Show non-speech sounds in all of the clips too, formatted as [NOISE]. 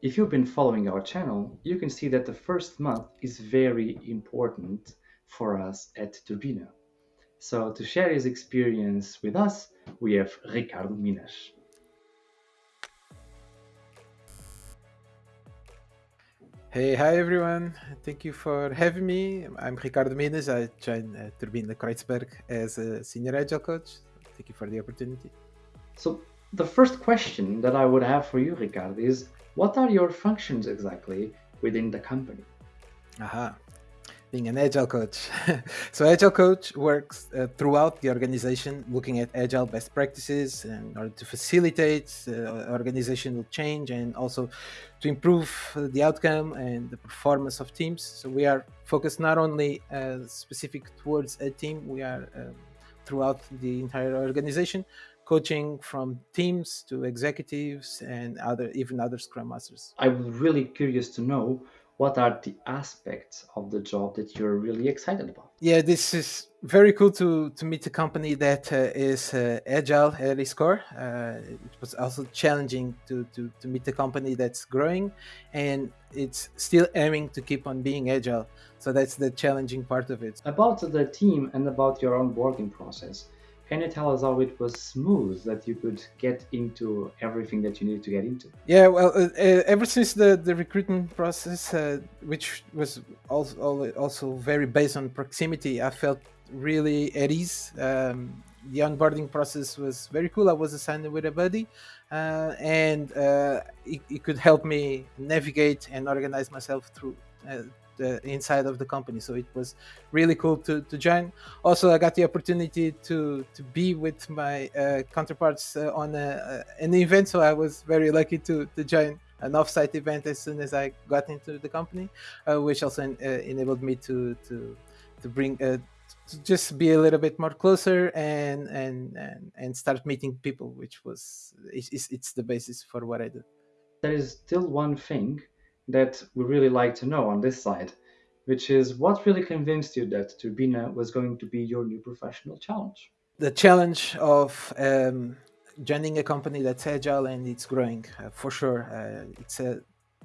if you've been following our channel, you can see that the first month is very important for us at Turbina. So to share his experience with us, we have Ricardo Minas. Hey, hi everyone. Thank you for having me. I'm Ricardo Minas. I joined uh, Turbina Kreuzberg as a senior agile coach. Thank you for the opportunity. So the first question that I would have for you, Ricardo, is what are your functions exactly within the company? Aha being an agile coach. [LAUGHS] so agile coach works uh, throughout the organization, looking at agile best practices in order to facilitate uh, organizational change and also to improve the outcome and the performance of teams. So we are focused not only uh, specific towards a team, we are um, throughout the entire organization, coaching from teams to executives and other even other scrum masters. I'm really curious to know what are the aspects of the job that you're really excited about? Yeah, this is very cool to to meet a company that uh, is uh, agile at its core. Uh, it was also challenging to, to to meet a company that's growing, and it's still aiming to keep on being agile. So that's the challenging part of it. About the team and about your onboarding process, can you tell us how it was smooth that you could get into everything that you needed to get into? Yeah, well, uh, uh, ever since the, the recruitment process, uh, which was also, also very based on proximity, I felt really at ease. Um, the onboarding process was very cool. I was assigned with a buddy, uh, and uh, it, it, could help me navigate and organize myself through uh, inside of the company. So it was really cool to, to join. Also, I got the opportunity to to be with my uh, counterparts uh, on a, an event. So I was very lucky to to join an offsite event as soon as I got into the company, uh, which also uh, enabled me to to to bring uh, to just be a little bit more closer and and and, and start meeting people, which was it's, it's the basis for what I do. There is still one thing that we really like to know on this side, which is what really convinced you that Turbina was going to be your new professional challenge? The challenge of um, joining a company that's agile and it's growing, uh, for sure. Uh, it's a,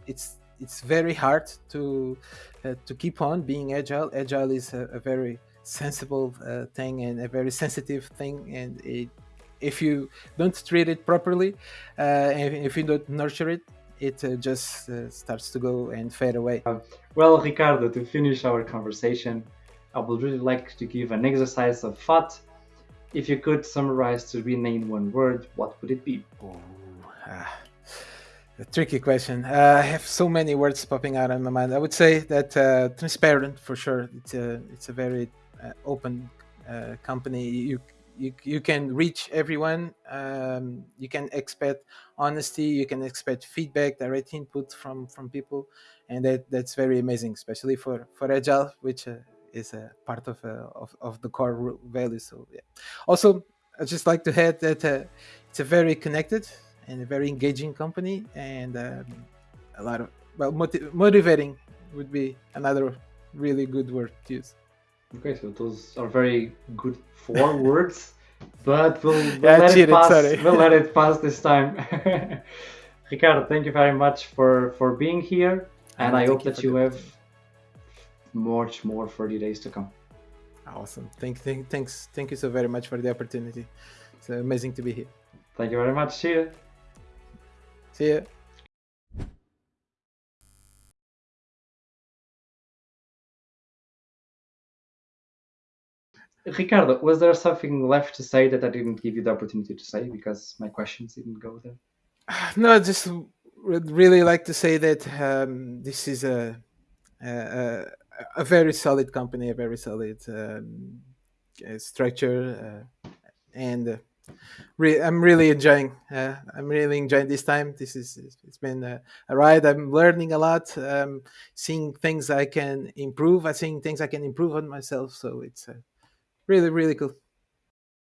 it's it's very hard to uh, to keep on being agile. Agile is a, a very sensible uh, thing and a very sensitive thing, and it, if you don't treat it properly, uh, if you don't nurture it, it uh, just uh, starts to go and fade away. Uh, well, Ricardo, to finish our conversation, I would really like to give an exercise of thought. If you could summarize to rename one word, what would it be? Oh, ah, a tricky question. Uh, I have so many words popping out in my mind. I would say that uh, transparent for sure. It's a it's a very uh, open company. You you, you can reach everyone. Um, you can expect honesty. You can expect feedback, direct input from from people, and that that's very amazing, especially for for agile, which uh, is a part of, uh, of of the core value. So yeah. Also, I just like to add that uh, it's a very connected and a very engaging company, and um, a lot of well motiv motivating would be another really good word to use. Okay, so those are very good four [LAUGHS] words, but we'll, we'll yeah, let cheated, it pass. Sorry. we'll let it pass this [LAUGHS] time. [LAUGHS] Ricardo, thank you very much for for being here, and I hope that you have much more 30 days to come. Awesome. Thank, thank, thanks, thank you so very much for the opportunity. It's amazing to be here. Thank you very much. See you. See you. Ricardo, was there something left to say that I didn't give you the opportunity to say because my questions didn't go there? [SIGHS] No, I just would really like to say that um, this is a, a, a very solid company, a very solid um, structure, uh, and uh, re- I'm really enjoying. Uh, I'm really enjoying this time. This is it's been a, a ride. I'm learning a lot. Um, seeing things I can improve. I seeing things I can improve on myself. So it's really, really cool.